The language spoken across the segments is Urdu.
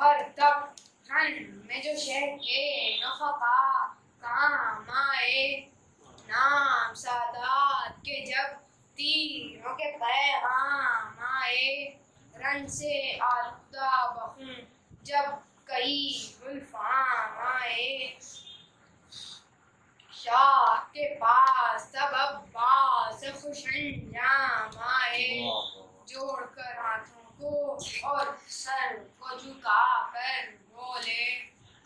گوہر تک رن میں جو شہر کے نفقا کام آئے نام سادات کے جب تیروں کے پیغام آئے رن سے آلودہ بخوں جب کئی گلفام آئے۔ شاہ کے پاس تب عباس خوش انجام آئے۔ جوڑ کر ہاتھوں کو اور سر کو جھکا کر بولے،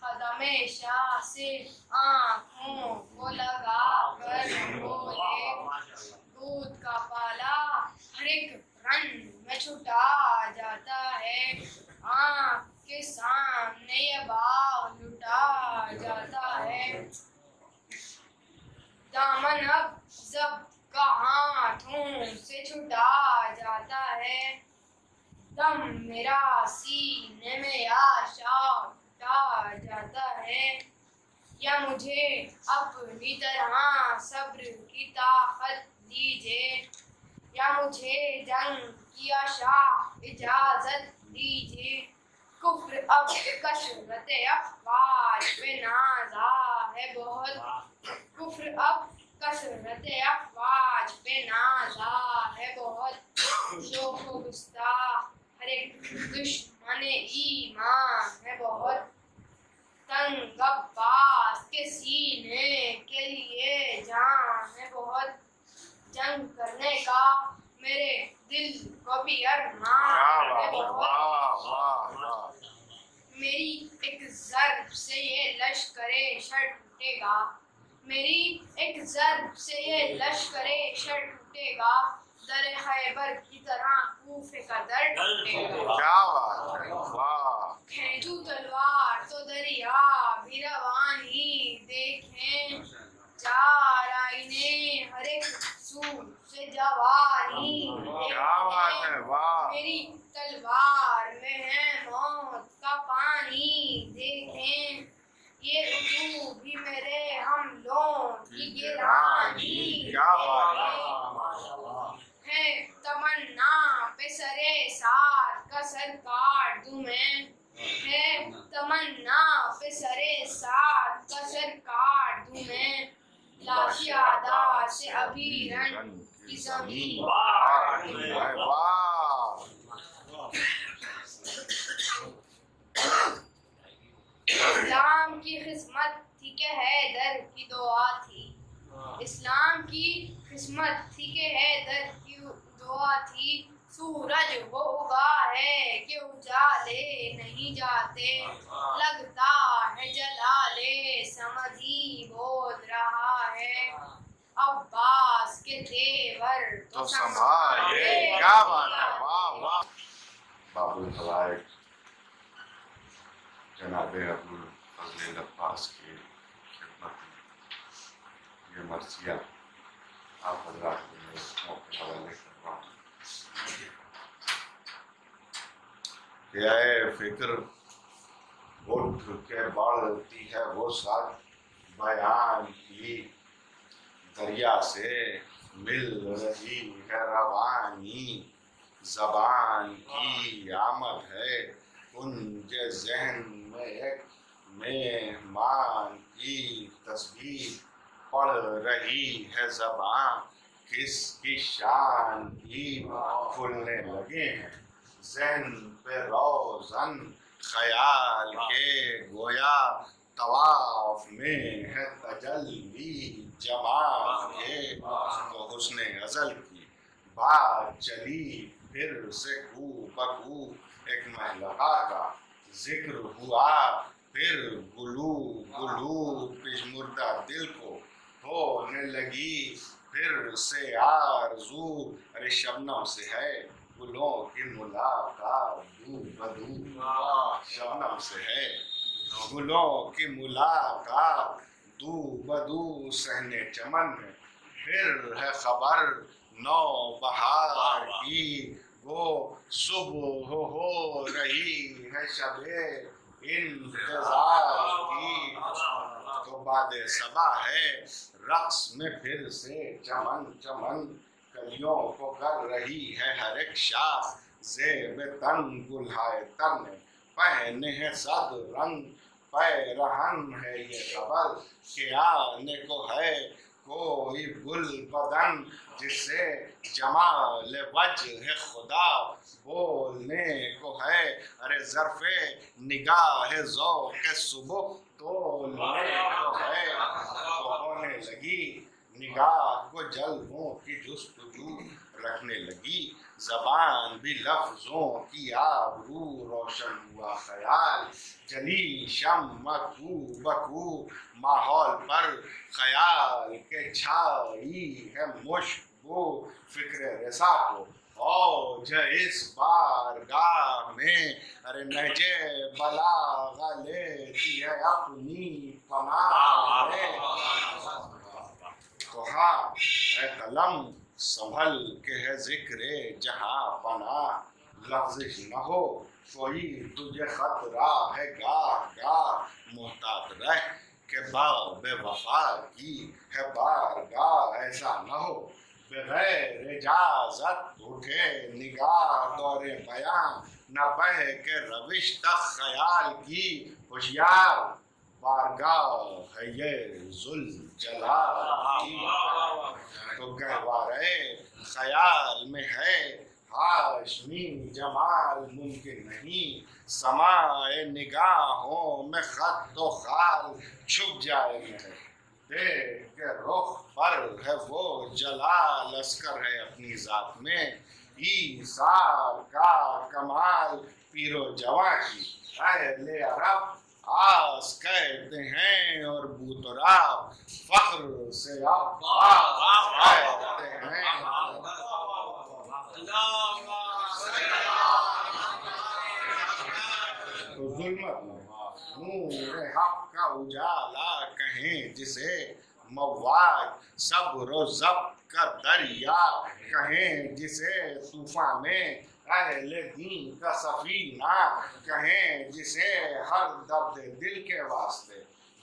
قدم شاہ سے آنکھوں کو لگا کر بولے، دودھ کا پالا ہر ایک رن میں چھٹا جاتا ہے، آنکھ کے سامنے یہ باغ لٹا جاتا ہے۔ دامن اب زب کا ہاتھوں سے چھٹا جاتا ہے۔ دم میرا سینے میں یا شاہ جاتا ہے۔ یا مجھے اپنی طرح صبر کی طاقت دیجیے یا مجھے جنگ کی شاہ اجازت دیجیے کفر اب کثرت افواج پہ نازا ہے بہت۔ کفر اب کثرت افواج پہ نازا ہے بہت۔ شوق و گستاخ ایک دشمن ایمان ہے بہت تنگ عباس کے سینے کے لیے جان ہے بہت جنگ کرنے کا میرے دل کو بھی ارمان ہے بہت میری ایک ضرب سے یہ لشکر شر ٹوٹے گا۔ میری ایک ضرب سے یہ لشکر شر ٹوٹے گا۔ در خیبر کی طرح کوفے کا در گا کیا بات ہے؟ واہ۔ کھینچو تلوار تو دریا بھی روانی دیکھیں چار آئینے ہر ایک سو سے جوانی۔ کیا بات ہے؟ واہ۔ میری تلوار میں ہے موت کا پانی دیکھیں یہ اردو بھی میرے حملوں کی گرانی۔ کیا بات ہے؟ ہے تمنا پہ سرے ساتھ کا سر کاٹ دوں میں۔ ہے تمنا پہ سرے ساتھ کا سر کاٹ دوں میں۔ لاشی آدھا سے ابھی رن کی زمین۔ اسلام کی خدمت تھی کہ حیدر کی دعا تھی۔ اسلام کی قسمت تھی کہ حیدر کی تھی سورج ہوگا ہے کہ اجالے نہیں جاتے۔ لگتا ہے جلالے سمجھی بول رہا ہے۔ عباس کے تیور تو سنبھالے۔ کیا بات ہے؟ واہ واہ۔ باب الفوائد جناب ابو فضل عباس کی خدمت میں یہ مرثیہ آپ حضرات اس موقع حوالے کر رہا ہوں کہ فکر اٹھ کے بڑھتی ہے، وہ ساتھ بیان کی دریا سے مل رہی ہے، روانی زبان کی آمد ہے۔ کنج ذہن میں ایک مہمان کی تصویر پڑھ رہی ہے۔ زبان کس کی شان کی کھلنے لگے ہیں؟ ذہن پہ روزن خیال کے گویا طواف میں ہے تجلی جمال کے تو حسن ازل کی۔ بات چلی پھر سے کو بکو ایک محلقہ کا ذکر ہوا پھر گلو گلو پشمردہ دل کو۔ ہونے لگی پھر سے آرزو ارے شبنم سے ہے۔ گلوں کی ملاقات شبنم سے ہے گلوں کی ملاقات دو بدو سہنے چمن پھر ہے خبر نو بہار کی وہ صبح ہو رہی ہے شب انتظار کی تو باد صبا ہے رقص میں پھر سے چمن چمن کلیوں کو کر رہی ہے ہر ایک شاخ۔ زیب تن گلہائے تن پہنے ہیں صد رنگ۔ پیرہن ہے یہ خبر کہ آنے کو ہے کوئی گل بدن جس سے جمال وجہ خدا۔ بولنے کو ہے، ارے ظرف نگاہ ذوق صبح۔ تولنے کو ہے تو ہونے لگی نگاہ کو جلووں کی جستجو رکھنے لگی۔ زبان بھی لفظوں کی آبرو روشن ہوا خیال۔ جلی شم مکو بکو، ماحول پر خیال کے چھائی ہے مشکو فکر رسا کو۔ او اس بار گاہ میں ارے نجے بلا لیتی ہے اپنی پناہ میں تو ہاں اے قلم سنبھل کے ہے ذکر جہاں پناہ لفظش نہ ہو کوئی تجھے خطرہ ہے، گاہ گاہ محتاط رہ کہ باغ بے وفا کی ہے، بار گاہ ایسا نہ ہو۔ بغیر اجازت اٹھے نگاہ دور بیان نہ بہ کے روش تک خیال کی، ہوشیار بارگاہ ہے یہ ذل جلال تو گہوارے خیال میں ہے، ہاشمی جمال ممکن نہیں۔ سمائے نگاہوں میں خط و خال چھپ جائے گا دیکھ کے رخ پر ہے وہ جلال اسکر ہے اپنی ذات میں۔ ایسار کا کمال پیر و جوان کی۔ اہل عرب آس کہتے ہیں اور بوتراب فخر سے کہتے ہیں تو ظلمت نور حق کا اجالا کہیں جسے مواج، صبر و ضبط کا دریا کہیں جسے طوفان میں دین کا سفینہ، کہیں جسے ہر درد دل کے واسطے۔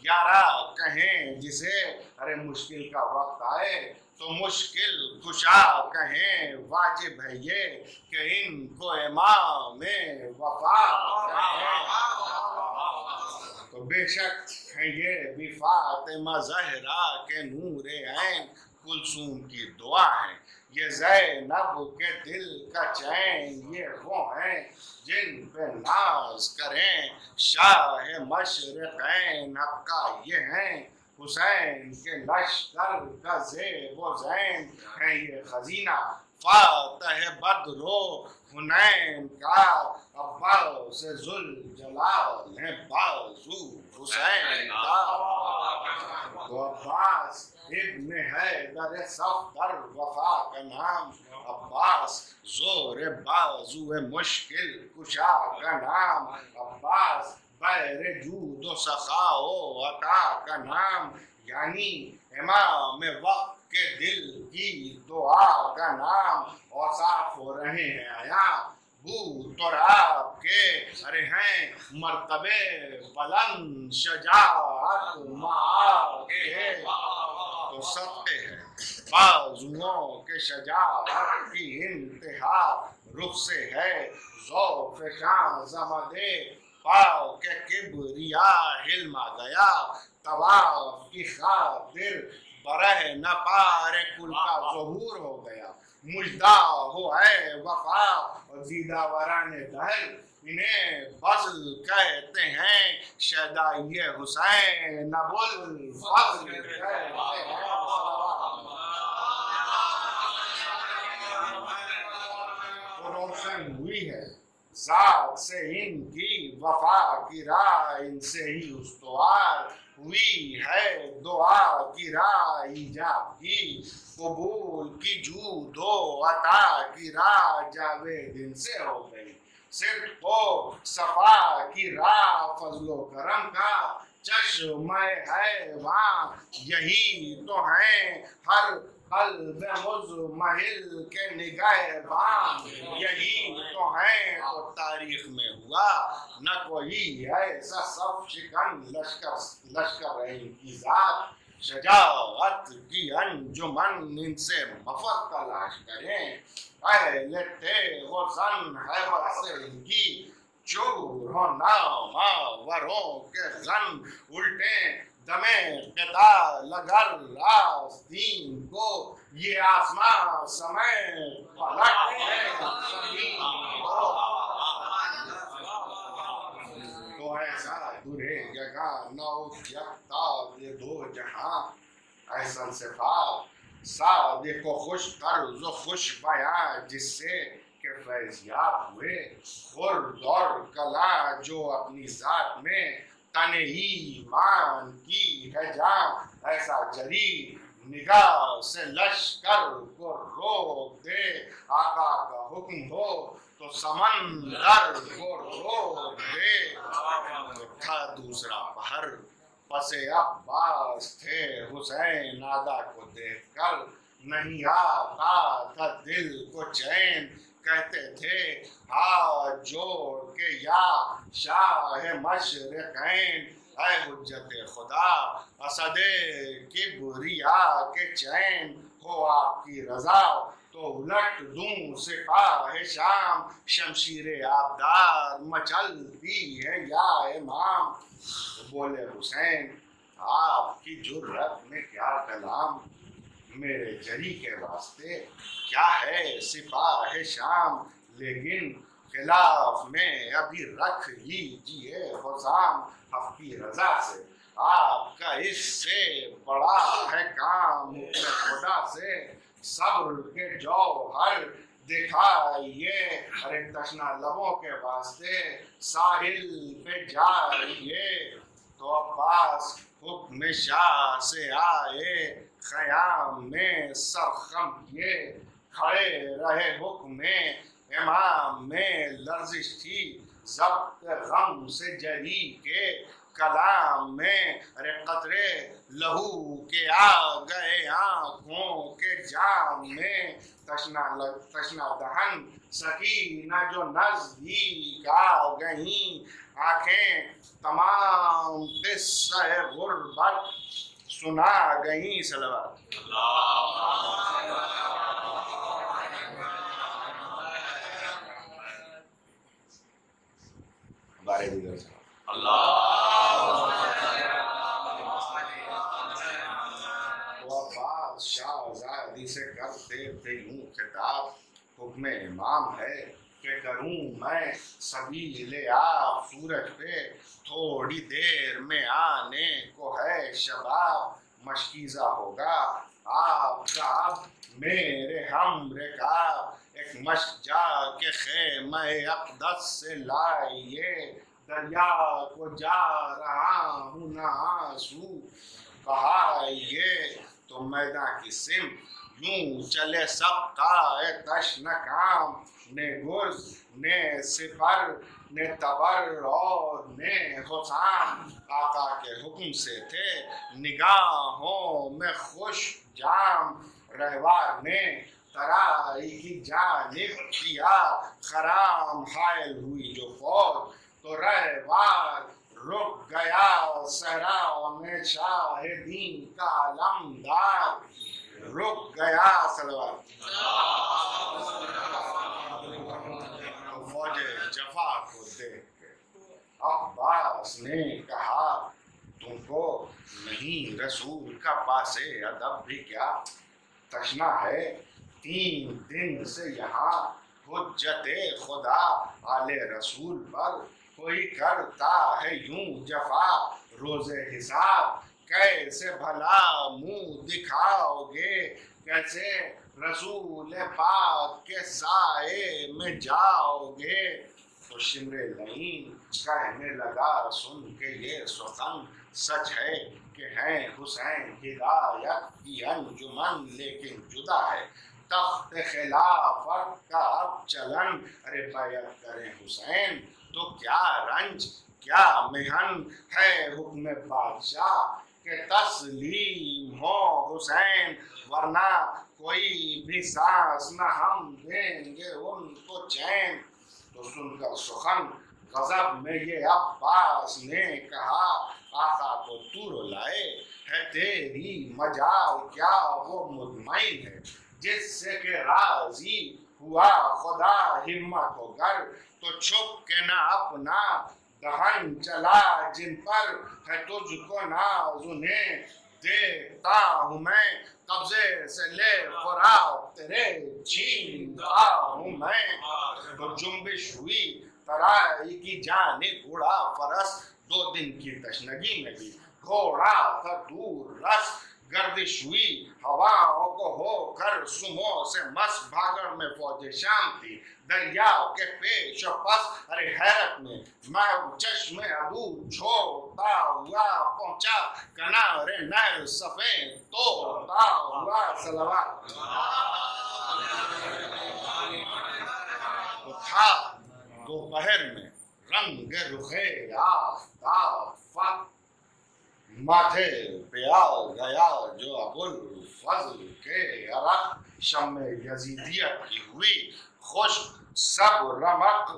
یارا، کہیں جسے ارے مشکل کا وقت آئے، تو مشکل کشا کہیں واجب ہے یہ کہ ان کو امام وفا کہیں تو بے شک ہے یہ بھی فاطمہ زہرا کے نور عین کلثوم کی دعا ہے۔ یہ زینب کے دل کا چین، یہ وہ ہیں جن پہ ناز کریں۔ شاہ مشرقین کا یہ ہیں، حسین کے لشکر کا زیب و زین ہے یہ خزینہ فاتح بدر و حنین کا عباس ذل جلال ہے بازو حسین کا تو عباس ابن حیدر صفدر وفا کا نام، عباس زور بازو مشکل کشا کا نام، عباس بیر جود و سخا و عطا کا نام یعنی امام وقت کے دل کی دعا کا نام اوصاف ہو رہے ہیں۔ آیا بو تو آپ کے ارے ہیں۔ مرتبے بلند شجاعت ماں کے تو صدقے ہیں۔ بازوؤں کے شجاعت کی انتہا رخ سے ہے۔ ذوق شان زمدے پاؤ کے کبریا حلما گیا طواف کی خاطر برہ نہ پارے کل کا ظہور ہو گیا۔ مجدہ ہو اے وفا اور زیدہ وران دہل انہیں فضل کہتے ہیں شہدائی حسین ابو الفضل کہتے ہیں۔ روشن ہوئی ہے، ذات سے ان کی وفا کی راہ ان سے ہی استوار۔ ہوئی ہے دعا کی راہ ایجاب قبول کی جو دو عطا کی راہ جاوید ان سے ہو گئی۔ صرف کو صفا کی راہ، فضل و کرم کا چشمہ ہے وہاں۔ یہی تو ہیں ہر قلب مزمحل کے نگاہ بام۔ یہی تو ہیں تو تاریخ میں ہوا۔ نہ کوئی ایسا سب شکن لشکر لشکر ہے ان کی ذات۔ شجاعت کی انجمن ان سے مفر تلاش کریں۔ اہل تیغ و زن حیبت سے ان کی چور ہو ناما وروں کے غن الٹے دمے پتا لگر آستین کو، یہ آسمان سمے پلٹ ہے۔ زمین کو تو ایسا درے جگہ نو یکتا یہ دو جہاں۔ احسن صفات، صادق و خوش طرز و خوش بیان جس سے کہ فیضیاب ہوئے۔ خرد اور کلا جو اپنی ذات میں تن ایمان کی ہے جان ایسا جری نگاہ سے لشکر کو روک دے آقا کا حکم ہو تو سمندر کو روک دے تھا دوسرا بہر پس عباس تھے، حسین آدھا کو دیکھ کر، نہیں آتا تھا دل کو چین۔ کہتے تھے ہاتھ جوڑ کے یا شاہ مشرقین، اے حجت خدا، اسد کبریا کے چین، ہو آپ کی رضا، تو الٹ دوں سپاہ شام، شمشیر آبدار مچلتی ہے یا امام۔ بولے حسین، آپ کی جرت میں کیا کلام؟ میرے جری کے واسطے کیا ہے؟ سپاہ شام، لیکن خلاف میں ابھی رکھ لیجیے حسام اپنی رضا سے۔ آپ کا اس سے بڑا ہے کام خدا سے۔ صبر کے جوہر دکھائیے۔ ارے تشنا لبوں کے واسطے ساحل پہ جائیے۔ تو عباس حکم شاہ سے آئے، خیام میں سرخم کیے کھڑے رہے حکم امام میں لرزش تھی، ضبط غم سے جری کے کلام میں ارے قطرے لہو کے آ گئے آنکھوں کے جام میں۔ تشنا تشنا دہن، سکینہ جو نزدیک آ گئیں آنکھیں تمام قصہ غربت سنا گئیں صلوات۔ بارے دیگر صلوات تو سے کرتے تھے یوں خطاب، حکم امام ہے۔ کہ کروں میں سبیل آپ سورج پہ تھوڑی دیر میں آنے کو ہے شباب مشکیزہ ہوگا آپ کا اب میرے ہم رکاب ایک مشک جا کے خیمہ اقدس سے لائیے دریا کو جا رہا ہوں نہ آنسو بہائیے تو میدان کی سم یوں چلے سب کا تشن کام نے گرز نے سپر نے تبر اور نے حسام آقا کے حکم سے تھے نگاہوں میں خوش جام رہوار نے ترائی کی جانب کیا خرام حائل ہوئی جو فوج تو رہوار رک گیا صحرا میں شاہدین کا علمدار رک گیا سلوات فوج جفا کو دیکھ کے عباس نے کہا، تم کو نہیں رسول کا پاس ادب بھی کیا تشنا ہے؟ تین دن سے یہاں حجت خدا آل رسول پر کوئی کرتا ہے یوں جفا روز حساب؟ کیسے بھلا منہ دکھاؤ گے؟ کیسے رسول پاک کے سائے میں جاؤ گے؟ تو شمر لئین اچھا کہنے لگا سن کے یہ سخن سچ ہے کہ ہیں حسین ہدایت کی انجمن لیکن جدا ہے۔ تخت خلافت کا اب چلن۔ ارے بیعت کریں حسین، تو کیا رنج، کیا محن ہے حکم بادشاہ کہ تسلیم ہو حسین؟ ورنہ کوئی بھی سانس نہ ہم دیں گے ان کو چین۔ تو سن کر سخن غضب میں یہ عباس نے کہا، آقا کو تو رلائے ہے، تیری مجال کیا وہ مطمئن ہے، جس سے کہ راضی ہوا، خدا ہمت ہو گر، تو چھپ کے نہ اپنا دہن چلا، جن پر ہے تجھ کو ناز، انہیں دیتا ہوں میں، قبضے سے لے خوراک تیرے چھینتا ہوں میں۔ تو جنبش ہوئی ترائی کی جانب اڑا فرس، دو دن کی تشنگی میں بھی گھوڑا تھا دور رس۔ گردش ہوئی، ہواؤں کو ہو کر سمو سے مس، بھاگڑ میں فوج شام تھی۔ دریا کے پیش و پس، ارے حیرت میں میں چشم ادو چھوڑتا ہوا پہنچا۔ کنارے نہر سفید توڑتا ہوا صلوات تو تھا دوپہر میں رنگ رخے آفتاب فت ماتھے پہ آ گیا جو ابو الفضل کے عرق شم یزیدیت کی ہوئی خوش، سب رمق۔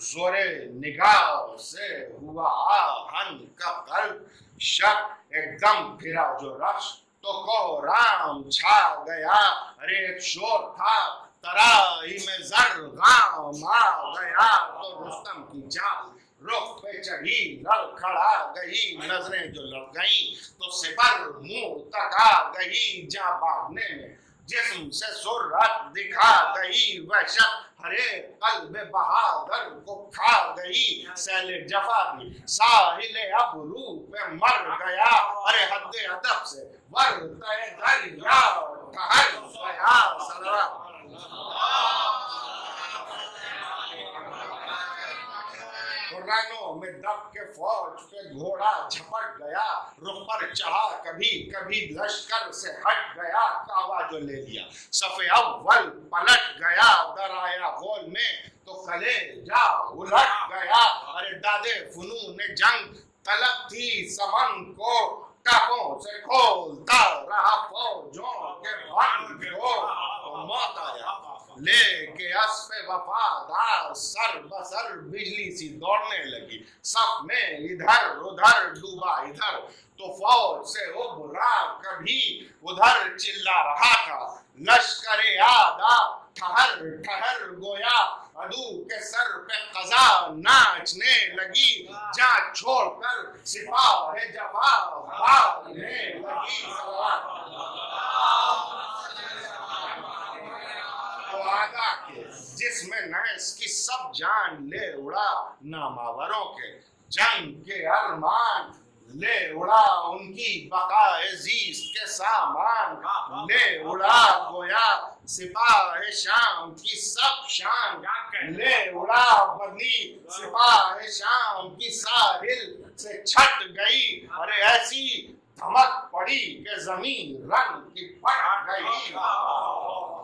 زور نگاہ سے ہوا آہن کا قلب۔ شک ایک دم پھرا جو رخش، تو کو رام چھا گیا ارے ایک شور تھا۔ ترائی میں زر غام آ گیا تو رستم کی چال رخ پہ چڑھی لڑ کھڑا گئی، نظریں جو لڑ گئیں، تو سپر منہ تکا گئی۔ جا بھاگنے میں جسم سے سرعت دکھا گئی، وحشت ہرے قلب بہادر کو کھا گئی۔ سیل جفا بھی ساحل ابرو پہ مر گیا۔ ارے حد ادب سے ورتے دریا ٹھہر گیا صلوات رنوں میں دب کے فوج پہ گھوڑا جھپٹ گیا رخ پر چڑھا کبھی کبھی لشکر سے ہٹ گیا کعوہ جو لے لیا صف اول پلٹ گیا در آیا غول میں تو کلے جا الٹ گیا ارے دادے فنون جنگ طلب تھی سمن کو ٹاپوں سے کھولتا رہا فوجوں کے بند کو تو موت آیا لے کے اسپ وفادار سر بسر بجلی سی دوڑنے لگی سب میں ادھر ادھر ڈوبا ادھر تو فوج سے ابھرا کبھی ادھر چلا رہا تھا لشکر آدھا ٹھہر ٹھہر گویا ادو کے سر پہ قضا ناچنے لگی۔ جا چھوڑ کر سپاہ جفا بھاگنے لگی وعدہ کے، جس میں نحس کی سب جان لے اڑا ناماوروں کے، جنگ کے ارمان۔ لے اڑا ان کی بقا عزیز کے سامان لے اڑا گویا سپاہ شام کی سب شان۔ لے اڑا بدنی سپاہ شام کی ساحل سے چھٹ گئی۔ ارے ایسی دھمک پڑی کہ زمین رنگ کی پٹ گئی۔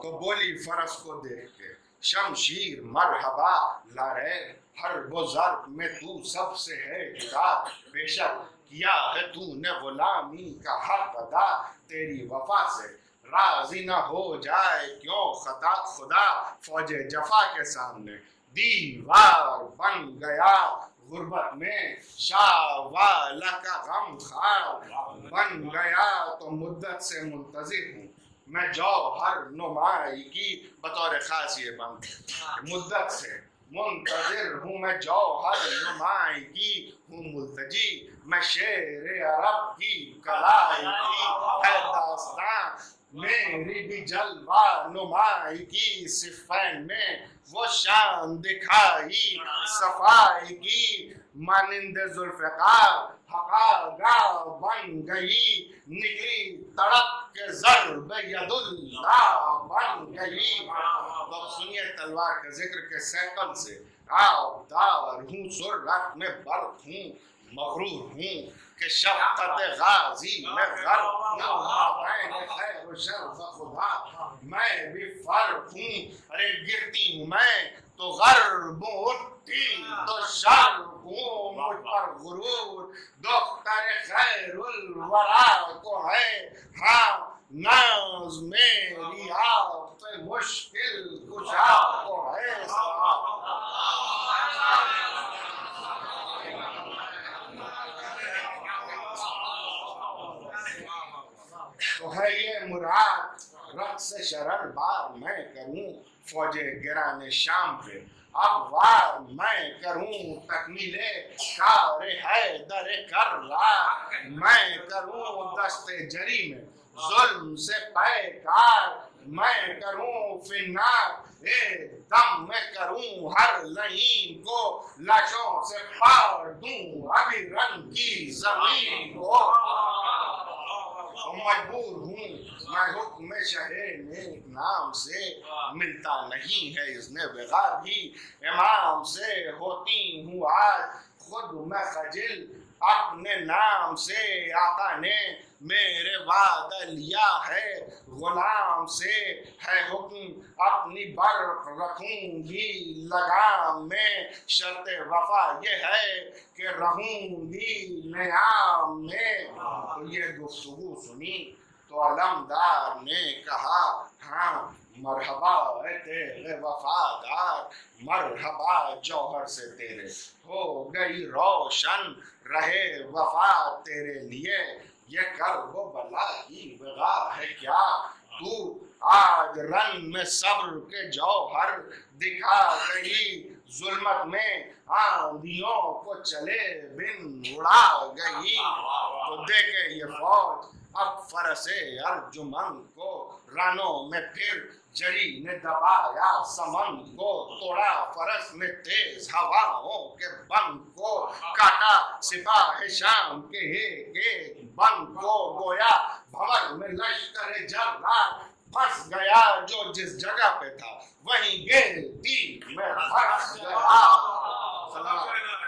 تو بولی فرس کو دیکھ کے شمشیر مرحبا لارے ہر ضرب میں تو سب سے ہے جدا۔ بے شک کیا ہے تو نے غلامی کا حق ادا تیری وفا سے راضی نہ ہو جائے۔ کیوں خطا خدا فوج جفا کے سامنے دیوار بن گیا؟ غربت میں شاہ کا غم خار بن گیا۔ تو مدت سے منتظر ہوں میں جوہر نمائی کی، بطور خاص یہ بند۔ مدت سے منتظر ہوں میں جوہر نمائی کی ہوں ملتجی، میں شیر عرب کی کلائی کی ہے داستان، میری بھی جلوہ نمائی کی صفین میں وہ شان دکھائی، صفائی کی، مانند ذوالفقار حقاگاہ بن گئی، نکلی تڑپ کے ضرب ید اللہ بن گئی تو سنیے تلوار کے ذکر کے سیکل سے۔ آؤ دار ہوں، سرعت میں برق ہوں، مغرور ہوں کہ شفقت غازی میں غرق ہوں۔ مابین خیر و شر خدا، میں بھی فرق ہوں۔ ارے گرتی ہوں میں تو غرب اٹھتی تو شر ہوں۔ مجھ پر غرور، دختر خیر الورا کو ہے۔ ہاں ناز میری آپ مشکل کشا کو ہے تو ہے یہ مراد رقص شرر بار میں کروں فوجے گرانے شام پہ اب وار میں کروں تکمیل کار ہے در کر میں کروں دست جری میں ظلم سے پے کار میں کروں فنار، اے دم، میں کروں ہر لہین کو لاشوں سے پار دوں۔ ابھی رنگ کی زمین کو مجبور ہوں۔ میں حکم شہر نیک نام سے ملتا نہیں ہے اس نے بغیر بھی امام سے ہوتی ہوں آج خود میں خجل، اپنے نام سے آقا نے میرے وعدہ لیا ہے۔ غلام سے ہے حکم، اپنی برق رکھوں گی۔ لگام میں شرط وفا یہ ہے کہ رہوں گی نیام میں۔ یہ گفتگو سنی۔ علمدار نے کہا ہاں مرحبا اے تیرے وفادار مرحبا جوہر سے تیرے ہو گئی روشن رہے وفا تیرے لیے یہ کر وہ بلا کی بغا ہے کیا تو آج رنگ میں صبر کے جوہر دکھا گئی ظلمت میں آندھیوں کو چلے بن اڑا گئی تو دیکھے یہ فوج اب فرس ارجمن کو رانوں میں پھر جری نے دبایا، سمن کو توڑا فرس نے تیز ہواؤں کے بن کو کاٹا، سپاہ شام کے ایک ایک بن کو گویا بھور میں لشکر جرار پھنس گیا جو جس جگہ پہ تھا، وہیں گیتی میں پھنس گیا۔ سلام۔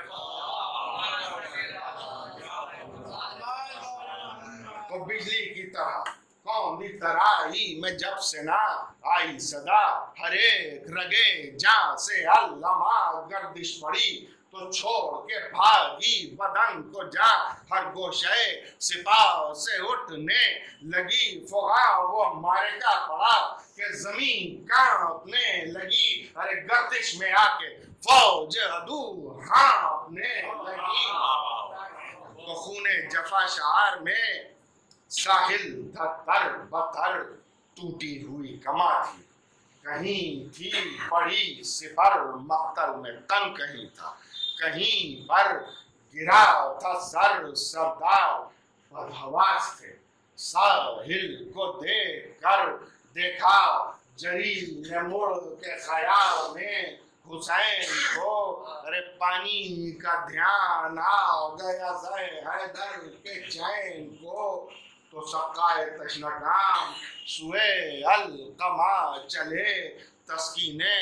تو بجلی کی طرح۔ قوم دی ترائی میں جب سے نہ آئی صدا۔ ہر ایک رگے جان سے علامہ، گردش پڑی تو چھوڑ کے بھاگی بدن کو جا۔ ہر گوشے سپاہ سے اٹھنے لگی فغا وہ مارے کا پڑا کہ زمین کانپنے لگی۔ ارے گردش میں آ کے فوج ادو ہانپنے لگی۔ تو خون جفا شعار میں ساحل تھا تر بتر ٹوٹی ہوئی کما تھی کہیں تھی پڑی سفر مقتل میں تن کہیں تھا۔ کہیں پر گرا تھا سر، سردار بدحواس تھے۔ ساحل کو دیکھ کر دیکھا جری نے مڑ کے خیال میں حسین کو۔ ارے پانی کا دھیان آ گیا، زے حیدر کے چین کو۔ تو سقائے تشنگام سوئے القما چلے، تسکینے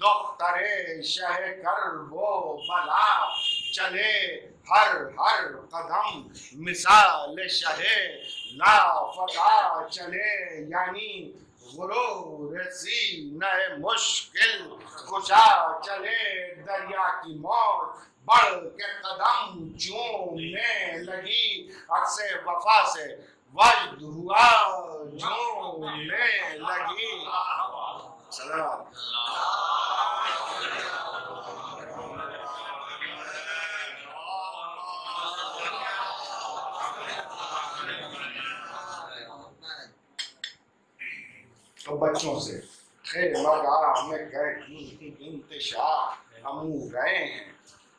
دختر شہ کر، وہ بلا، چلے، ہر ہر قدم، مثال شہ لا فتا، چلے یعنی غرور سینہ مشکل کشا چلے، دریا کی موت، بڑھ کے قدم چومنے لگی عکس وفا سے جھومنے لگی سلام تو بچوں سے خیر مگا میں گئے انتشار ہمو گئے ہیں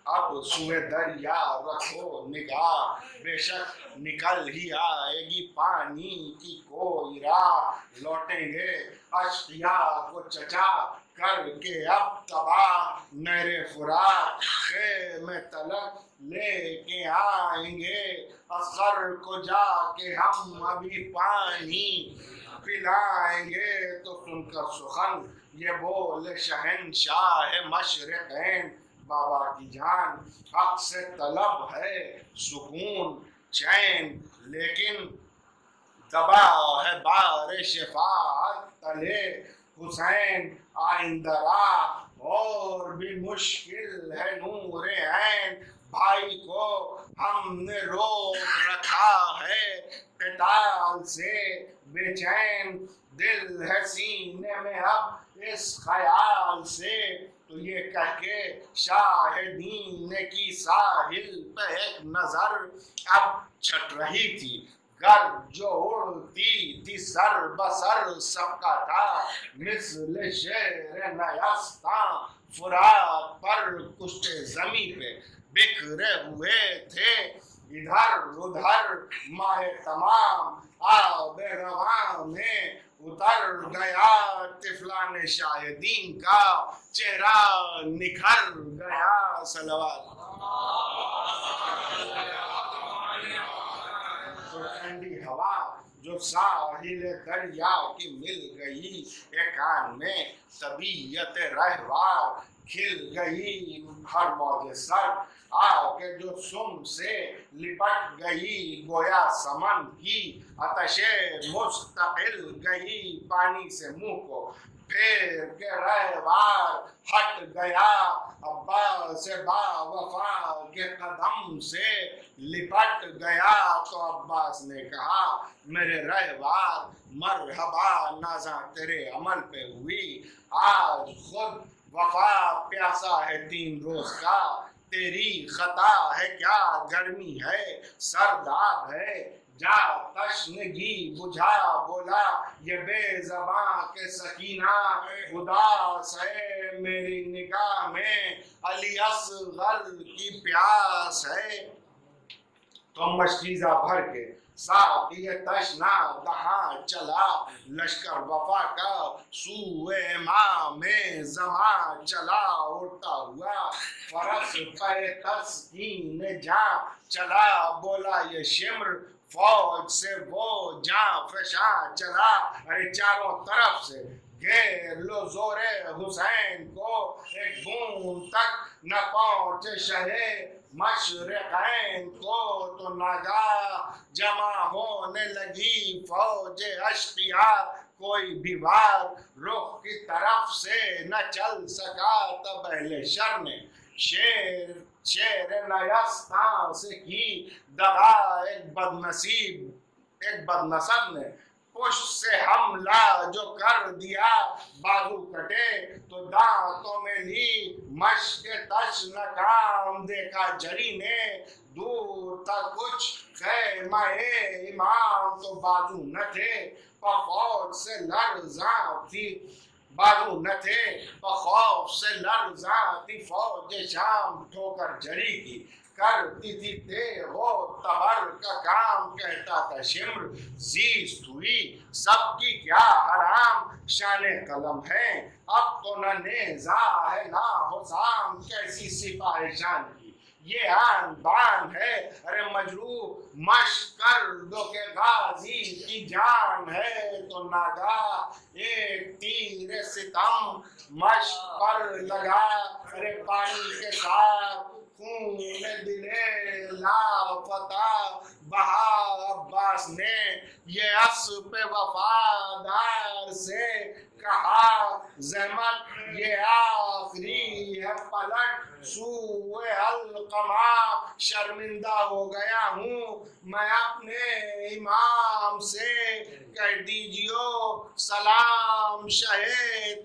اب سوئے دریا رکھو، نگاہ بے شک نکل ہی آئے گی۔ پانی کی کوئی راہ لوٹیں گے۔ اشیا کو چچا کر کے اب تباہ۔ نہر فرات میں تلک لے کے آئیں گے۔ اصغر کو جا کے ہم ابھی پانی پلائیں گے۔ تو سن کر سخن یہ بول شہنشاہ مشرقین بابا کی جان حق سے طلب ہے، سکون، چین، لیکن دبا ہے بار شفاعت تلے حسین آئندہ راہ اور بھی مشکل ہے نور عین۔ بھائی کو ہم نے روک رکھا ہے قتال سے، بے چین دل ہے سینے میں اب اس خیال سے۔ یہ کہہ کے شاہدین کی ساحل پہ ایک نظر اب چھٹ رہی تھی۔ گر جو اڑتی تھی سر بسر، سب کا تھا مثل شیر نیستان فرات پر کشت زمین پہ بکھرے ہوئے تھے۔ ادھر ادھر ماہ تمام آب رواں میں اتر گیا، طفلان شاہدین کا چہرہ نکھر گیا، صلوات تو ٹھنڈی ہوا، جو ساحل دریا کی مل گئی، ایک کان میں طبیعت رہوار کھل گئی ہر موج سر آ کے جو سم سے لپٹ گئی گویا سمن کی آتش مستقل گئی پانی سے منہ کو پھیر کے رہوار ہٹ گیا ابا سے با وفا کے قدم سے لپٹ گیا تو عباس نے کہا میرے رہوار مرحبا نازاں تیرے عمل پہ ہوئی آج خود وفا پیاسا ہے تین روز کا، تیری خطا ہے کیا؟ گرمی ہے، سرداب ہے۔ جا تشنگی، بجھا، بولا، یہ بے زباں کے سکینہ اداس ہے میری نگاہ میں، علی اصغر کی پیاس ہے۔ تو مشکیزہ بھر کے ساتھ یہ تشنا دہاں چلا لشکر وفا کا سوئے ماں میں زمان چلا اڑتا ہوا فرس پہ تسکین جا چلا بولا یہ شمر فوج سے وہ جاں فشاں چلا ارے چاروں طرف سے گھیر لو زور حسین کو، ایک بون تک نہ پہنچے شہے مشرقین کو تو نگاہ جمع ہونے لگی فوج اشقیا کوئی بھی وار رخ کی طرف سے نہ چل سکا۔ تب اہل شر نے شیر شیر نیستان سے کی دغا۔ ایک بد نصیب ایک بد نصب نے پشت سے حملہ جو کر دیا، بازو کٹے، تو دانتوں میں لی مشک تش نکام دیکھا جری نے، دور تک کچھ خیمہ امام تو بازو نہ تھے فوج سے لرزاں تھی بازو نہ تھے خوف سے لرزاں تھی فوج شام ٹھوکر جری کی۔ کرتی تھی تے ہو تبر کا کام کہتا تھا شمر زیست ہوئی سب کی کیا حرام شان قلم ہے اب تو نہ نیزا ہے نہ حسام کیسی سپاہ شان کی یہ آن بان ہے ارے مجروح مشکر دو کے غازی کی جان ہے تو ناگا ایک تیر ستم مشک پر لگا ارے پانی کے ساتھ خون دلے لاپتا بہا عباس نے؟ یہ اسب وفادار سے کہا، زحمت یہ آخری ہے پلٹ، سوئے القما شرمندہ ہو گیا ہوں میں اپنے امام سے۔ کہہ دیجیو، سلام شہ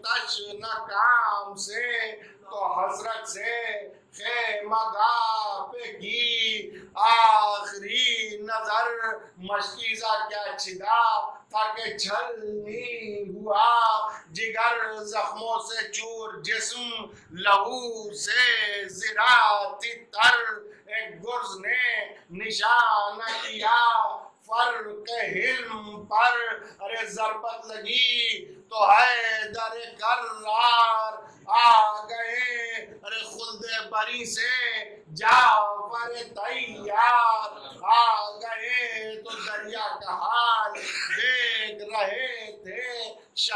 تش نکام سے۔ تو حضرت سے خیمہ گاہ پہ کی آخری نظر مشکیزہ کیا چھدا تاکہ چھلنی ہوا جگر زخموں سے چور جسم لہو سے زراعتی تر ایک گرز نے نشان کیا فرق حلم پر ارے ضربت لگی تو ہے در کرار آ گئے۔ ارے خلد بری سے جا پر تیار۔ آ گئے تو دریا کا حال دیکھ رہے تھے۔ شہ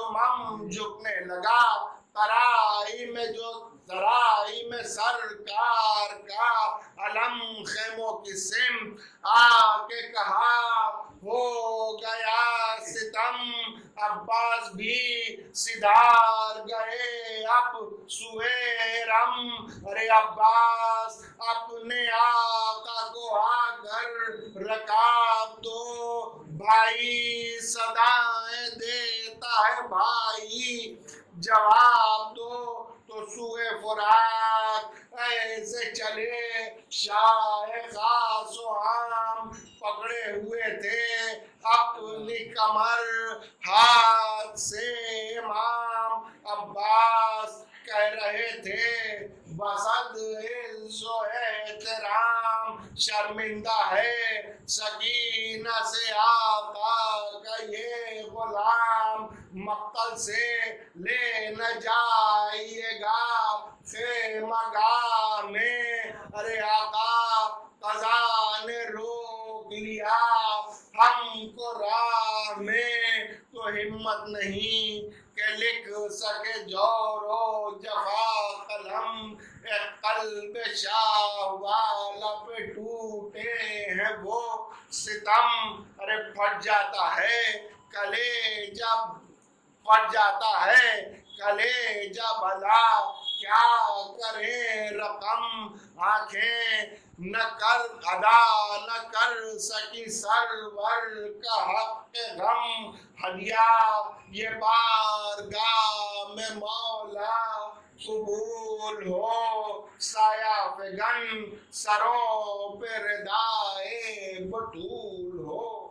امم جھکنے لگا۔ ترائی میں جو، ترائی میں سرکار کا علم خیموں کی سم آ کے کہا، ہو گیا ستم۔ عباس بھی سدھار گئے اب سویرم ارے عباس، اپنے آقا کو آ کر رکاب دو بھائی صدائیں دیتا ہے بھائی۔ جواب دو تو سوئے فرات ایسے چلے شاہ خاص و عام، پکڑے ہوئے تھے اپنی کمر، ہاتھ سے امام عباس کہہ رہے تھے، بسد عز و احترام، شرمندہ ہے، سکینہ سے آقا کا یہ غلام، مقتل سے لے نہ جائیے گا خیمہ گاہ میں ارے آقا قضا نے روک لیا ہم کو راہ میں تو ہمت نہیں کہ لکھ سکے جور و جفا قلم اے قلب شاہ والا پہ ٹوٹے ہیں وہ ستم۔ ارے، پھٹ جاتا ہے کلے جب پھٹ جاتا ہے کلے جب بلا کیا کرے رقم؟ آنکھیں نہ کر ادا نہ کر سکی سرور کا حق غم۔ ہدیہ یہ بارگاہ میں مولا قبول ہو۔ سایہ فگن سروں پہ ردائے بٹور